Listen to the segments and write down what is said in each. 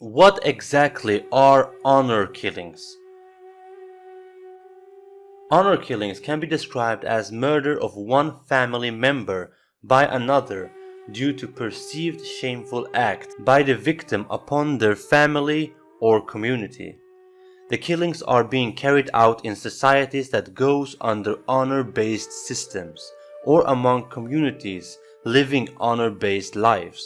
What exactly are honor killings? Honor killings can be described as murder of one family member by another due to perceived shameful act by the victim upon their family or community. The killings are being carried out in societies that goes under honor-based systems or among communities living honor-based lives.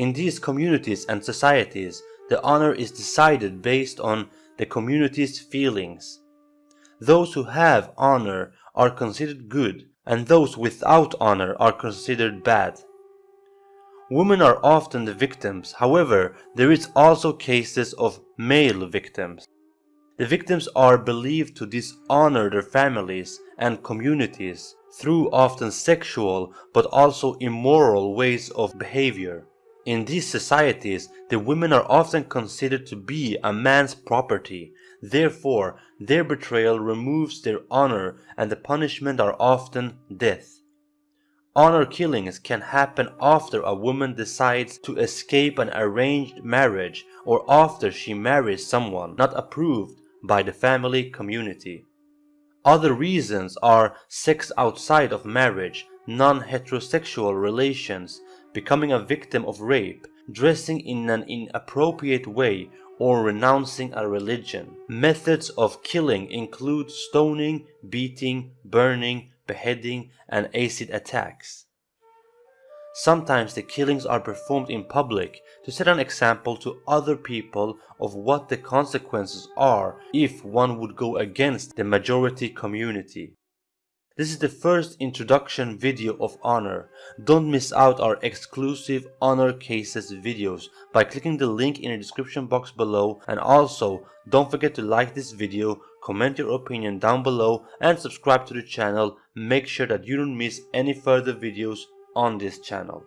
In these communities and societies, the honor is decided based on the community's feelings. Those who have honor are considered good and those without honor are considered bad. Women are often the victims, however, there is also cases of male victims. The victims are believed to dishonor their families and communities through often sexual but also immoral ways of behavior. In these societies, the women are often considered to be a man's property. Therefore, their betrayal removes their honor and the punishment are often death. Honor killings can happen after a woman decides to escape an arranged marriage or after she marries someone not approved by the family community. Other reasons are sex outside of marriage, non-heterosexual relations, becoming a victim of rape, dressing in an inappropriate way, or renouncing a religion. Methods of killing include stoning, beating, burning, beheading, and acid attacks. Sometimes the killings are performed in public to set an example to other people of what the consequences are if one would go against the majority community. This is the first introduction video of Honor. Don't miss out our exclusive Honor Cases videos by clicking the link in the description box below and also don't forget to like this video, comment your opinion down below and subscribe to the channel. Make sure that you don't miss any further videos on this channel.